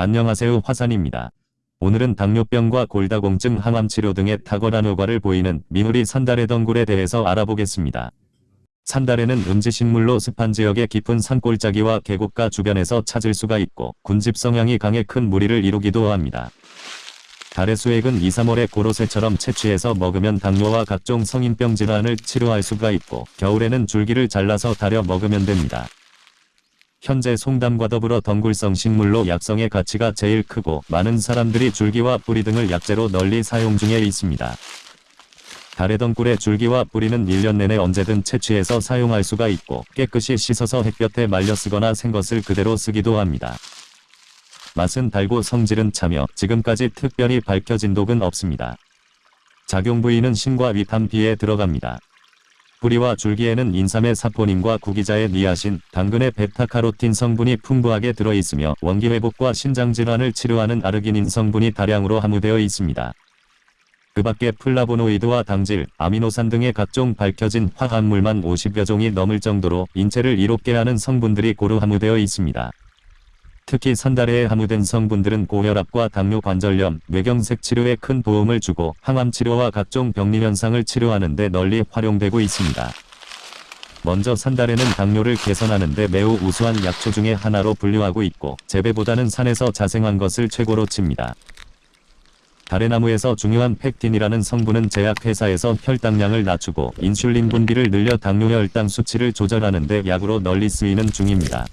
안녕하세요 화산입니다. 오늘은 당뇨병과 골다공증 항암치료 등의 탁월한 효과를 보이는 미누리 산다래 덩굴에 대해서 알아보겠습니다. 산다래는 음지식물로 습한 지역의 깊은 산골짜기와 계곡가 주변에서 찾을 수가 있고 군집 성향이 강해 큰 무리를 이루기도 합니다. 달의 수액은 2, 3월에 고로쇠처럼 채취해서 먹으면 당뇨와 각종 성인병 질환을 치료할 수가 있고 겨울에는 줄기를 잘라서 달여 먹으면 됩니다. 현재 송담과 더불어 덩굴성 식물로 약성의 가치가 제일 크고 많은 사람들이 줄기와 뿌리 등을 약재로 널리 사용 중에 있습니다. 다래덩굴의 줄기와 뿌리는 1년 내내 언제든 채취해서 사용할 수가 있고 깨끗이 씻어서 햇볕에 말려 쓰거나 생것을 그대로 쓰기도 합니다. 맛은 달고 성질은 차며 지금까지 특별히 밝혀진 독은 없습니다. 작용 부위는 신과 위탄 비에 들어갑니다. 뿌리와 줄기에는 인삼의 사포닌과 구기자의 니아신, 당근의 베타카로틴 성분이 풍부하게 들어있으며 원기회복과 신장질환을 치료하는 아르기닌 성분이 다량으로 함유되어 있습니다. 그 밖에 플라보노이드와 당질, 아미노산 등의 각종 밝혀진 화합물만 50여 종이 넘을 정도로 인체를 이롭게 하는 성분들이 고루 함유되어 있습니다. 특히 산다래에 함유된 성분들은 고혈압과 당뇨 관절염, 뇌경색 치료에 큰 도움을 주고 항암 치료와 각종 병리 현상을 치료하는 데 널리 활용되고 있습니다. 먼저 산다래는 당뇨를 개선하는 데 매우 우수한 약초 중의 하나로 분류하고 있고 재배보다는 산에서 자생한 것을 최고로 칩니다. 다래나무에서 중요한 팩틴이라는 성분은 제약회사에서 혈당량을 낮추고 인슐린 분비를 늘려 당뇨 혈당 수치를 조절하는 데 약으로 널리 쓰이는 중입니다.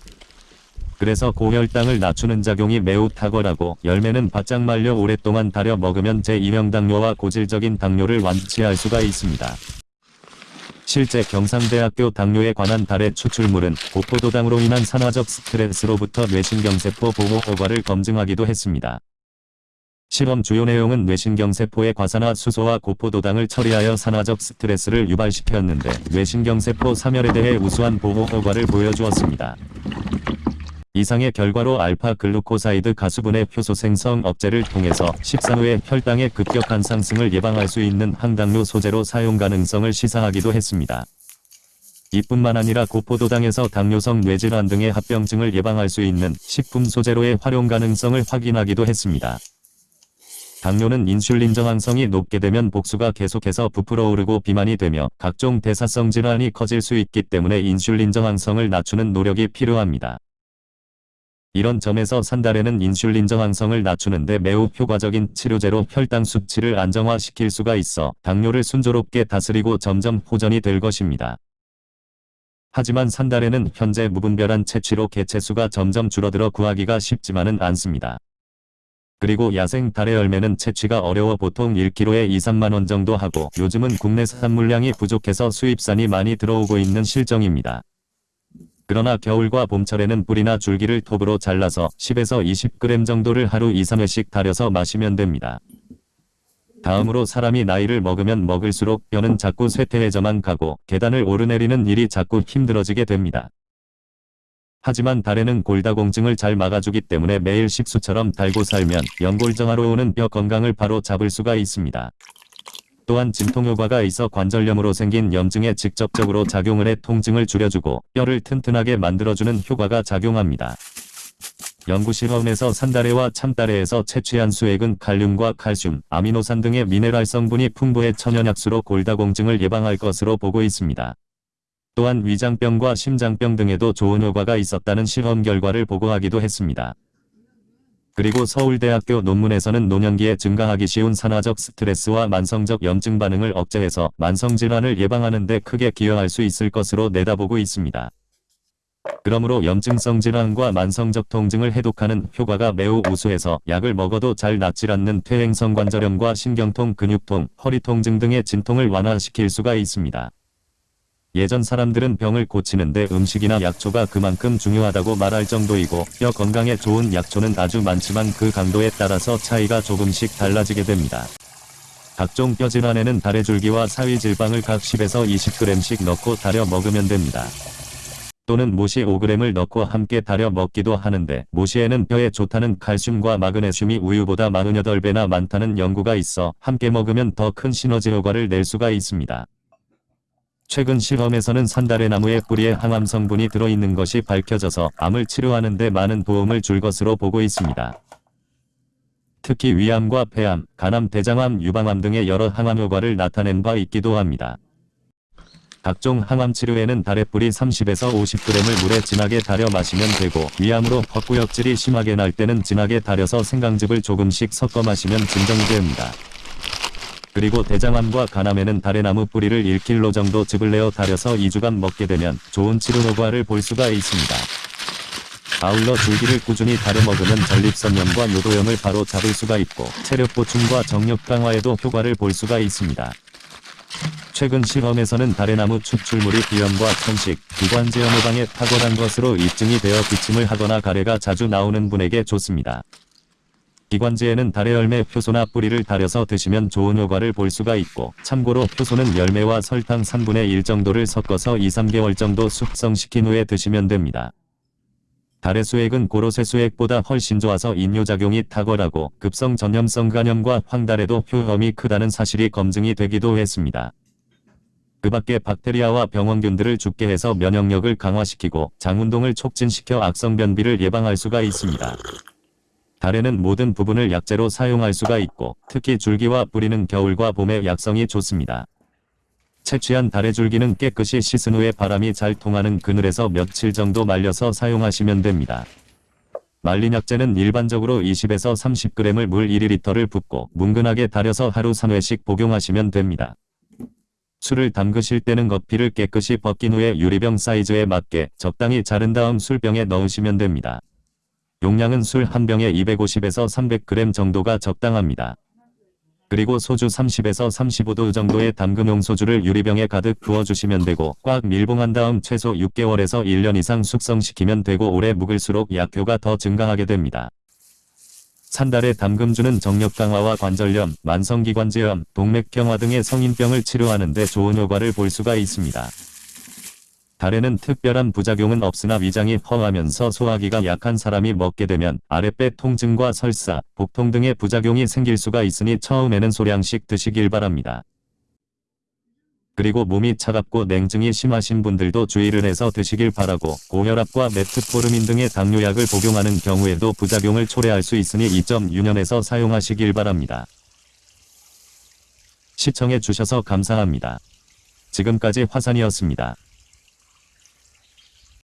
그래서 고혈당을 낮추는 작용이 매우 탁월하고 열매는 바짝 말려 오랫동안 달여 먹으면 제2형 당뇨와 고질적인 당뇨를 완치할 수가 있습니다. 실제 경상대학교 당뇨에 관한 다래 추출물은 고포도당으로 인한 산화적 스트레스로부터 뇌신경세포 보호 효과를 검증하기도 했습니다. 실험 주요 내용은 뇌신경세포의 과산화 수소와 고포도당을 처리하여 산화적 스트레스를 유발시켰는데 뇌신경세포 사멸에 대해 우수한 보호 효과를 보여주었습니다. 이상의 결과로 알파 글루코사이드 가수분해 효소 생성 억제를 통해서 식사 후에 혈당의 급격한 상승을 예방할 수 있는 항당뇨 소재로 사용 가능성을 시사하기도 했습니다. 이뿐만 아니라 고포도당에서 당뇨성 뇌질환 등의 합병증을 예방할 수 있는 식품 소재로의 활용 가능성을 확인하기도 했습니다. 당뇨는 인슐린 저항성이 높게 되면 복수가 계속해서 부풀어 오르고 비만이 되며 각종 대사성 질환이 커질 수 있기 때문에 인슐린 저항성을 낮추는 노력이 필요합니다. 이런 점에서 산다래는 인슐린 저항성을 낮추는데 매우 효과적인 치료제로 혈당 수치를 안정화시킬 수가 있어 당뇨를 순조롭게 다스리고 점점 호전이 될 것입니다. 하지만 산다래는 현재 무분별한 채취로 개체수가 점점 줄어들어 구하기가 쉽지만은 않습니다. 그리고 야생 달의 열매는 채취가 어려워 보통 1kg에 2, 3만원 정도 하고 요즘은 국내산 물량이 부족해서 수입산이 많이 들어오고 있는 실정입니다. 그러나 겨울과 봄철에는 뿌리나 줄기를 톱으로 잘라서 10에서 20g 정도를 하루 2, 3회씩 달여서 마시면 됩니다. 다음으로 사람이 나이를 먹으면 먹을수록 뼈는 자꾸 쇠퇴해져만 가고 계단을 오르내리는 일이 자꾸 힘들어지게 됩니다. 하지만 달에는 골다공증을 잘 막아주기 때문에 매일 식수처럼 달고 살면 연골정화로 오는 뼈 건강을 바로 잡을 수가 있습니다. 또한 진통 효과가 있어 관절염으로 생긴 염증에 직접적으로 작용을 해 통증을 줄여주고 뼈를 튼튼하게 만들어주는 효과가 작용합니다. 연구실험에서 산다래와 참다래에서 채취한 수액은 칼륨과 칼슘, 아미노산 등의 미네랄 성분이 풍부해 천연약수로 골다공증을 예방할 것으로 보고 있습니다. 또한 위장병과 심장병 등에도 좋은 효과가 있었다는 실험 결과를 보고하기도 했습니다. 그리고 서울대학교 논문에서는 노년기에 증가하기 쉬운 산화적 스트레스와 만성적 염증 반응을 억제해서 만성질환을 예방하는 데 크게 기여할 수 있을 것으로 내다보고 있습니다. 그러므로 염증성 질환과 만성적 통증을 해독하는 효과가 매우 우수해서 약을 먹어도 잘 낫질 않는 퇴행성 관절염과 신경통, 근육통, 허리 통증 등의 진통을 완화시킬 수가 있습니다. 예전 사람들은 병을 고치는데 음식이나 약초가 그만큼 중요하다고 말할 정도이고 뼈 건강에 좋은 약초는 아주 많지만 그 강도에 따라서 차이가 조금씩 달라지게 됩니다. 각종 뼈 질환에는 다래줄기와 사위질방을 각 10에서 20g씩 넣고 달여 먹으면 됩니다. 또는 모시 5g을 넣고 함께 달여 먹기도 하는데 모시에는 뼈에 좋다는 칼슘과 마그네슘이 우유보다 48배나 많다는 연구가 있어 함께 먹으면 더 큰 시너지 효과를 낼 수가 있습니다. 최근 실험에서는 산다래 나무의 뿌리에 항암 성분이 들어있는 것이 밝혀져서 암을 치료하는 데 많은 도움을 줄 것으로 보고 있습니다. 특히 위암과 폐암, 간암, 대장암, 유방암 등의 여러 항암 효과를 나타낸 바 있기도 합니다. 각종 항암 치료에는 다래뿌리 30에서 50g을 물에 진하게 달여 마시면 되고 위암으로 헛구역질이 심하게 날 때는 진하게 달여서 생강즙을 조금씩 섞어 마시면 진정이 됩니다. 그리고 대장암과 간암에는 다래나무 뿌리를 1kg 정도 즙을 내어 달여서 2주간 먹게 되면 좋은 치료 효과를 볼 수가 있습니다. 아울러 줄기를 꾸준히 달여 먹으면 전립선염과 요도염을 바로 잡을 수가 있고 체력 보충과 정력 강화에도 효과를 볼 수가 있습니다. 최근 실험에서는 다래나무 추출물이 비염과 천식, 기관지염 예방에 탁월한 것으로 입증이 되어 기침을 하거나 가래가 자주 나오는 분에게 좋습니다. 기관지에는 다래 열매 효소나 뿌리를 달여서 드시면 좋은 효과를 볼 수가 있고 참고로 효소는 열매와 설탕 3분의 1 정도를 섞어서 2-3개월 정도 숙성시킨 후에 드시면 됩니다. 달의 수액은 고로 쇠 수액보다 훨씬 좋아서 인뇨작용이 탁월하고 급성 전염성 간염과 황달에도 효험이 크다는 사실이 검증이 되기도 했습니다. 그 밖에 박테리아와 병원균들을 죽게 해서 면역력을 강화시키고 장운동을 촉진시켜 악성 변비를 예방할 수가 있습니다. 달에는 모든 부분을 약재로 사용할 수가 있고 특히 줄기와 뿌리는 겨울과 봄에 약성이 좋습니다. 채취한 달의 줄기는 깨끗이 씻은 후에 바람이 잘 통하는 그늘에서 며칠 정도 말려서 사용하시면 됩니다. 말린 약재는 일반적으로 20에서 30g을 물 1리터를 붓고 뭉근하게 달여서 하루 3회씩 복용하시면 됩니다. 술을 담그실 때는 겉피를 깨끗이 벗긴 후에 유리병 사이즈에 맞게 적당히 자른 다음 술병에 넣으시면 됩니다. 용량은 술 한 병에 250에서 300g 정도가 적당합니다. 그리고 소주 30에서 35도 정도의 담금용 소주를 유리병에 가득 부어주시면 되고 꽉 밀봉한 다음 최소 6개월에서 1년 이상 숙성시키면 되고 오래 묵을수록 약효가 더 증강하게 됩니다. 산달의 담금주는 정력 강화와 관절염, 만성기관지염, 동맥경화 등의 성인병을 치료하는 데 좋은 효과를 볼 수가 있습니다. 달에는 특별한 부작용은 없으나 위장이 허하면서 소화기가 약한 사람이 먹게 되면 아랫배 통증과 설사, 복통 등의 부작용이 생길 수가 있으니 처음에는 소량씩 드시길 바랍니다. 그리고 몸이 차갑고 냉증이 심하신 분들도 주의를 해서 드시길 바라고 고혈압과 메트포르민 등의 당뇨약을 복용하는 경우에도 부작용을 초래할 수 있으니 이점 유념해서 사용하시길 바랍니다. 시청해 주셔서 감사합니다. 지금까지 화산이었습니다.